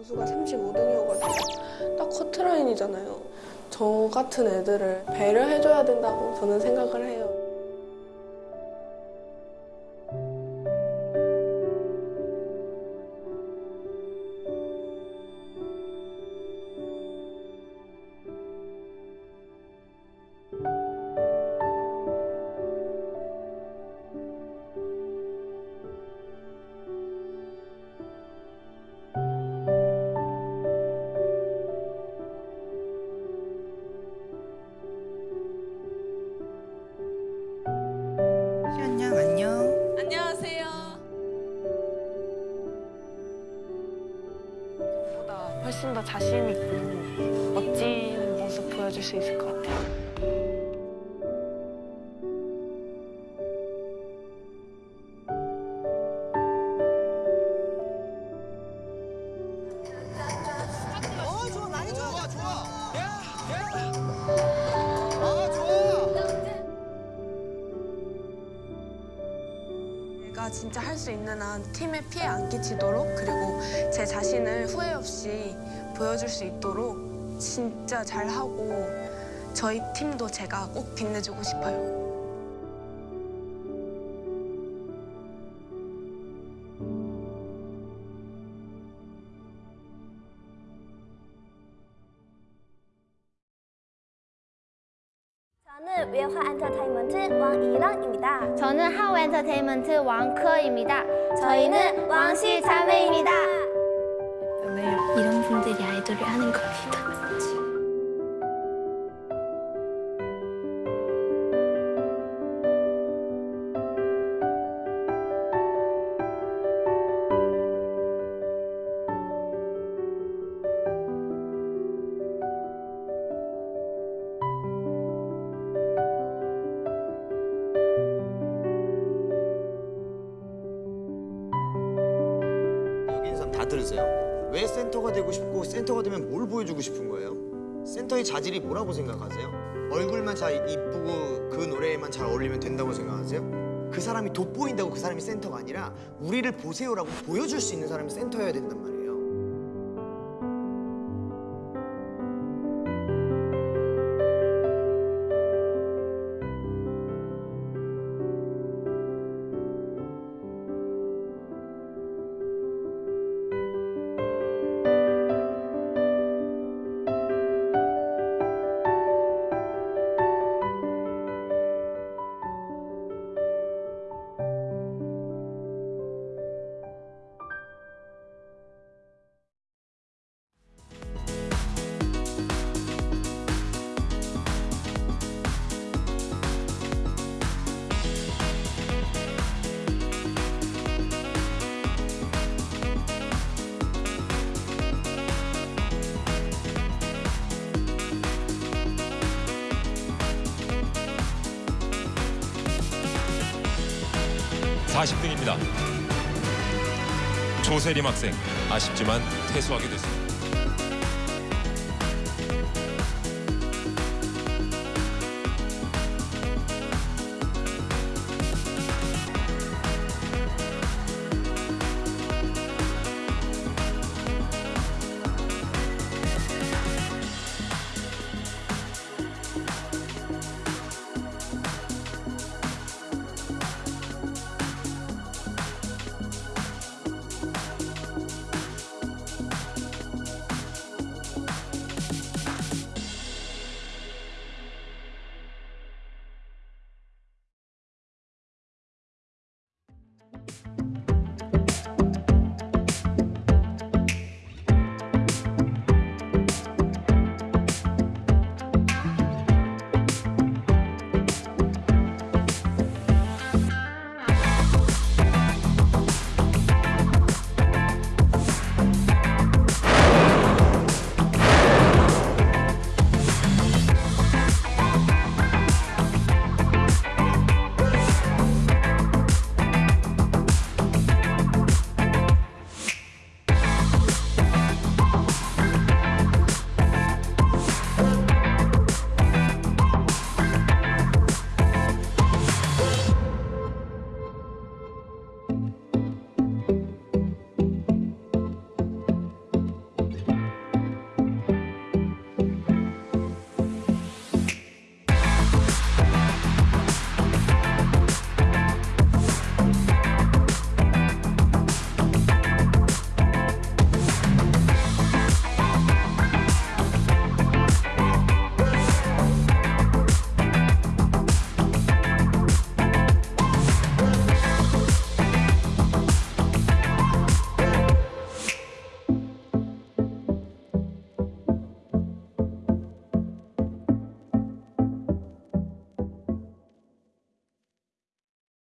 점수가 35등이어가지고 딱 커트라인이잖아요. 저 같은 애들을 배려해줘야 된다고 저는 생각을 해요. 보여줄 수 있을 것 같아요. 진짜 할 수 있는 한 팀에 피해 안 끼치도록 그리고 제 자신을 후회 없이 보여줄 수 있도록 진짜 잘하고 저희 팀도 제가 꼭 빛내주고 싶어요. 저는 외화 엔터테인먼트 왕이랑입니다. 저는 하우 엔터테인먼트 왕크어입니다. 저희는 왕씨 자매입니다. 이런 분들이 아이돌을 하는 겁니다. 들으세요. 왜 센터가 되고 싶고 센터가 되면 뭘 보여주고 싶은 거예요? 센터의 자질이 뭐라고 생각하세요? 얼굴만 잘 이쁘고 그 노래에만 잘 어울리면 된다고 생각하세요? 그 사람이 돋보인다고 그 사람이 센터가 아니라 우리를 보세요라고 보여줄 수 있는 사람이 센터여야 된단 말이에요. 사0등입니다 조세림 학생 아쉽지만 퇴수하게 됐습니다.